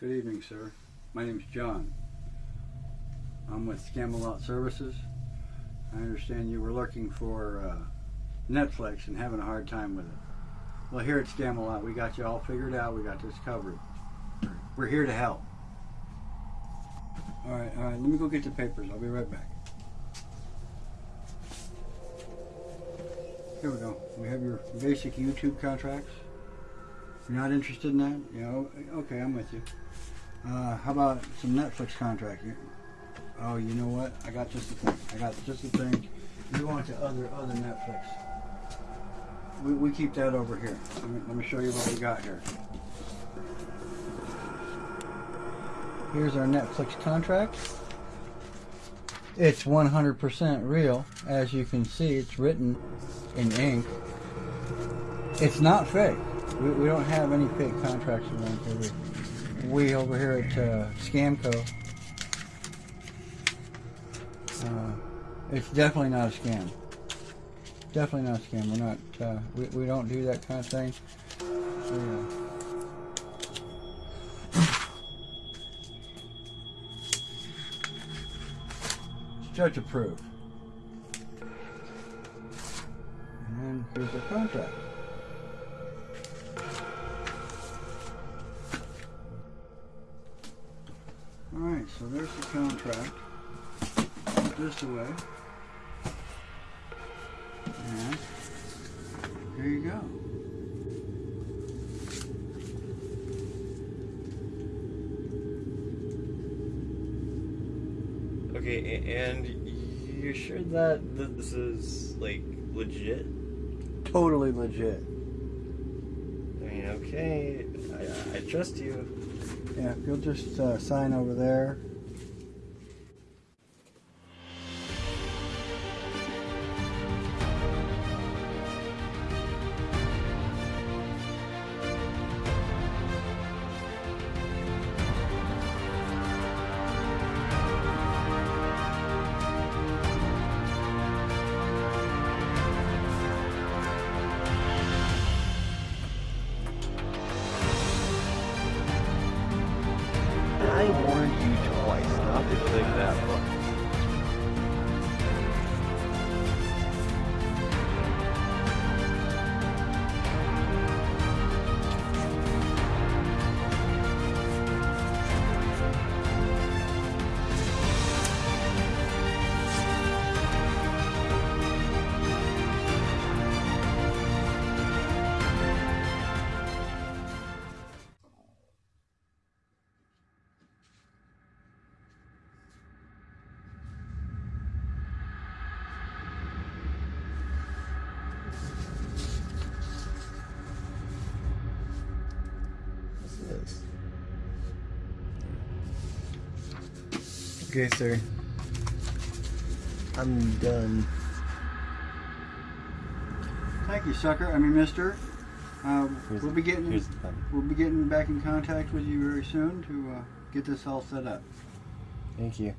Good evening, sir. My name's John. I'm with Scamalot Services. I understand you were looking for uh, Netflix and having a hard time with it. Well, here at Scamalot, we got you all figured out. We got this covered. We're here to help. All right, all right. Let me go get the papers. I'll be right back. Here we go. We have your basic YouTube contracts. You're not interested in that? Yeah. Okay, I'm with you. Uh, how about some Netflix contract? Oh, you know what? I got just the thing. I got just the thing. You want the other other Netflix? We, we keep that over here. Let me, let me show you what we got here. Here's our Netflix contract. It's 100% real. As you can see, it's written in ink. It's not fake. We, we don't have any fake contracts around here. We, over here at uh, Scamco, uh, it's definitely not a scam. Definitely not a scam. We're not. Uh, we, we don't do that kind of thing. Uh, judge approved. And here's the contract. So there's the contract. Put this away. And here you go. Okay, and you're sure that this is like legit? Totally legit. I mean, okay, I, I trust you. Yeah, if you'll just uh, sign over there. I warned you twice not to click that button. Okay, sir. I'm done. Thank you, sucker. I mean, mister. Uh, we'll be getting here's the button. we'll be getting back in contact with you very soon to uh, get this all set up. Thank you.